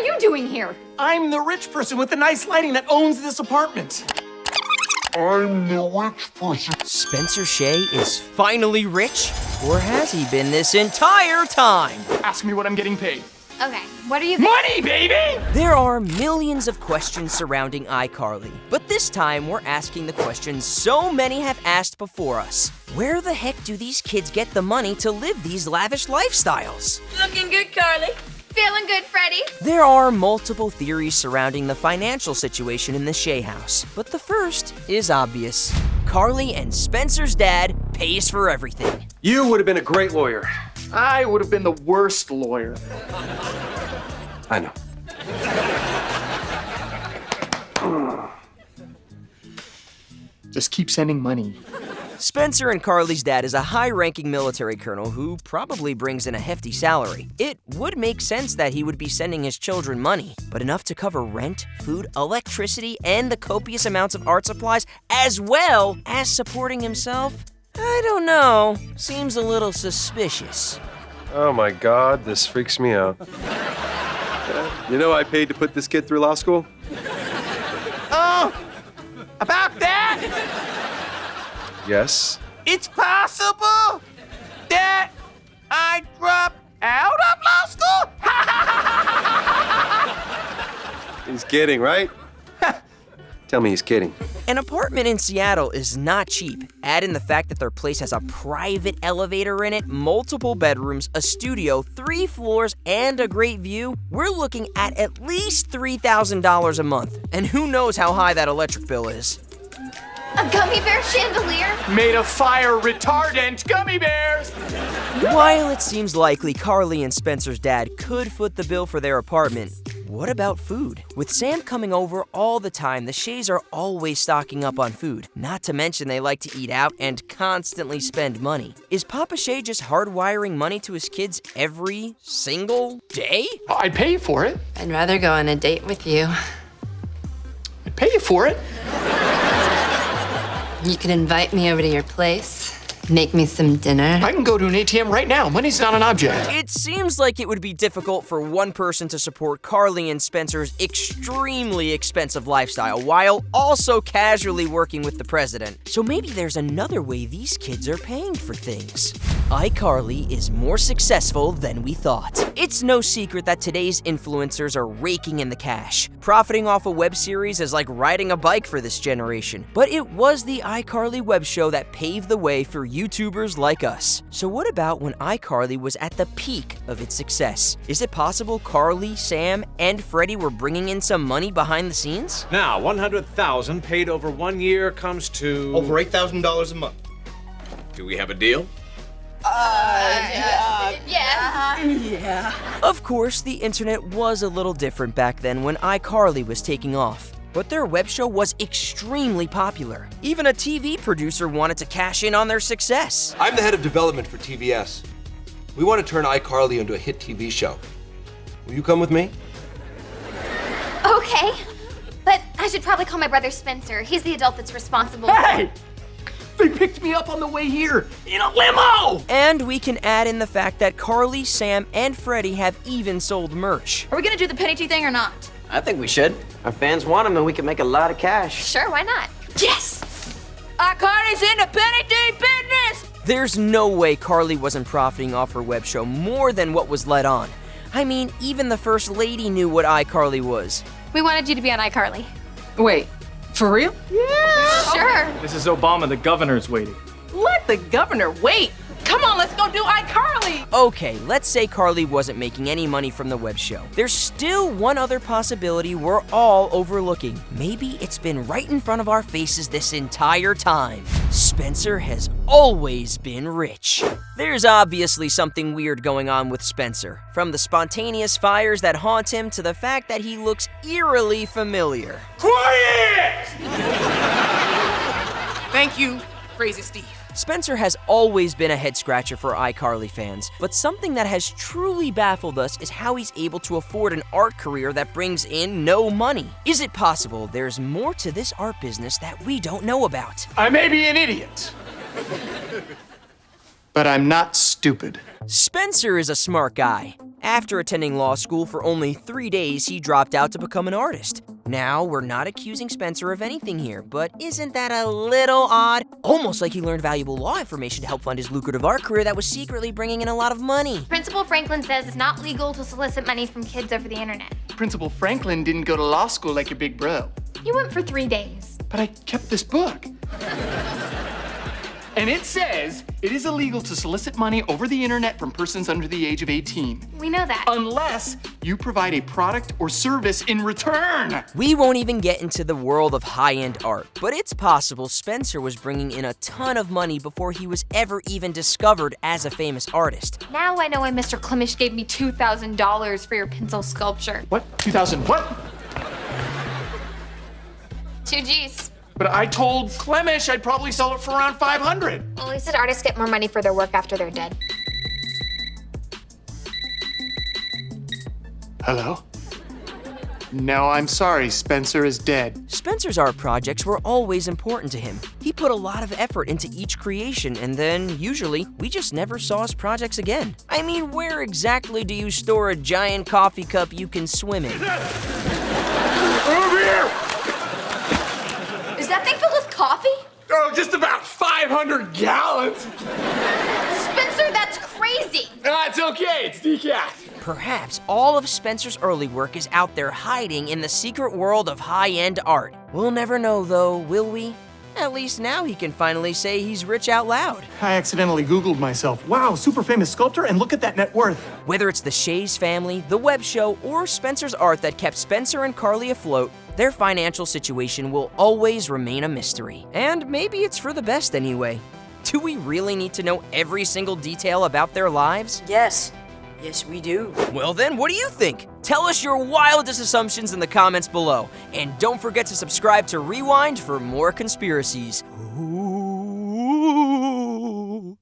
are you doing here? I'm the rich person with the nice lighting that owns this apartment. I'm the rich person. Spencer Shay is finally rich? Or has he been this entire time? Ask me what I'm getting paid. Okay, what are you Money, baby! There are millions of questions surrounding iCarly, but this time we're asking the questions so many have asked before us. Where the heck do these kids get the money to live these lavish lifestyles? Looking good, Carly. Feeling good, Freddie? There are multiple theories surrounding the financial situation in the Shay house, but the first is obvious. Carly and Spencer's dad pays for everything. You would have been a great lawyer. I would have been the worst lawyer. I know. Hmm. Just keep sending money. Spencer and Carly's dad is a high-ranking military colonel who probably brings in a hefty salary. It would make sense that he would be sending his children money, but enough to cover rent, food, electricity, and the copious amounts of art supplies, as well as supporting himself? I don't know. Seems a little suspicious. Oh my God, this freaks me out. you know I paid to put this kid through law school? Oh, about that? Yes. It's possible that I dropped out of law school? He's kidding, right? Tell me he's kidding. An apartment in Seattle is not cheap. Add in the fact that their place has a private elevator in it, multiple bedrooms, a studio, three floors, and a great view. We're looking at at least $3,000 a month. And who knows how high that electric bill is. A gummy bear chandelier? Made of fire retardant gummy bears! While it seems likely Carly and Spencer's dad could foot the bill for their apartment, what about food? With Sam coming over all the time, the Shays are always stocking up on food. Not to mention they like to eat out and constantly spend money. Is Papa Shay just hardwiring money to his kids every single day? I'd pay for it. I'd rather go on a date with you. I'd pay you for it. You could invite me over to your place, make me some dinner. I can go to an ATM right now. Money's not an object. It seems like it would be difficult for one person to support Carly and Spencer's extremely expensive lifestyle while also casually working with the president. So maybe there's another way these kids are paying for things. iCarly is more successful than we thought. It's no secret that today's influencers are raking in the cash. Profiting off a web series is like riding a bike for this generation. But it was the iCarly web show that paved the way for YouTubers like us. So what about when iCarly was at the peak of its success? Is it possible Carly, Sam, and Freddie were bringing in some money behind the scenes? Now, 100,000 paid over one year comes to Over $8,000 a month. Do we have a deal? Uh, yes. Of course, the internet was a little different back then when iCarly was taking off. But their web show was extremely popular. Even a TV producer wanted to cash in on their success. I'm the head of development for TBS. We want to turn iCarly into a hit TV show. Will you come with me? Okay. But I should probably call my brother Spencer. He's the adult that's responsible. Hey! They picked me up on the way here in a limo! And we can add in the fact that Carly, Sam, and Freddie have even sold merch. Are we gonna do the Penny Tee thing or not? I think we should. Our fans want them and we can make a lot of cash. Sure, why not? Yes! iCarly's in the Penny Tee business! There's no way Carly wasn't profiting off her web show more than what was let on. I mean, even the First Lady knew what iCarly was. We wanted you to be on iCarly. Wait, for real? Yeah! Sure. This is Obama, the governor's waiting. Let the governor wait. Come on, let's go do iCarly. Okay, let's say Carly wasn't making any money from the web show. There's still one other possibility we're all overlooking. Maybe it's been right in front of our faces this entire time. Spencer has always been rich. There's obviously something weird going on with Spencer, from the spontaneous fires that haunt him to the fact that he looks eerily familiar. Quiet! Thank you, Crazy Steve. Spencer has always been a head scratcher for iCarly fans, but something that has truly baffled us is how he's able to afford an art career that brings in no money. Is it possible there's more to this art business that we don't know about? I may be an idiot. but I'm not stupid. Spencer is a smart guy, After attending law school for only three days, he dropped out to become an artist. Now, we're not accusing Spencer of anything here, but isn't that a little odd? Almost like he learned valuable law information to help fund his lucrative art career that was secretly bringing in a lot of money. Principal Franklin says it's not legal to solicit money from kids over the internet. Principal Franklin didn't go to law school like your big bro. He went for three days. But I kept this book. And it says it is illegal to solicit money over the internet from persons under the age of 18. We know that. Unless you provide a product or service in return. We won't even get into the world of high-end art, but it's possible Spencer was bringing in a ton of money before he was ever even discovered as a famous artist. Now I know why Mr. Klimish gave me $2,000 for your pencil sculpture. What? 2000 what? Two G's. But I told Clemish I'd probably sell it for around 500. Well, he said artists get more money for their work after they're dead. Hello? No, I'm sorry. Spencer is dead. Spencer's art projects were always important to him. He put a lot of effort into each creation, and then, usually, we just never saw his projects again. I mean, where exactly do you store a giant coffee cup you can swim in? Over here! Is that thing filled with coffee? Oh, just about 500 gallons. Spencer, that's crazy. Ah, it's okay. It's decaf. Perhaps all of Spencer's early work is out there hiding in the secret world of high-end art. We'll never know though, will we? At least now he can finally say he's rich out loud. I accidentally Googled myself. Wow, super famous sculptor, and look at that net worth. Whether it's the Shays family, the web show, or Spencer's art that kept Spencer and Carly afloat, their financial situation will always remain a mystery. And maybe it's for the best anyway. Do we really need to know every single detail about their lives? Yes. Yes, we do. Well then, what do you think? Tell us your wildest assumptions in the comments below. And don't forget to subscribe to Rewind for more conspiracies. Ooh.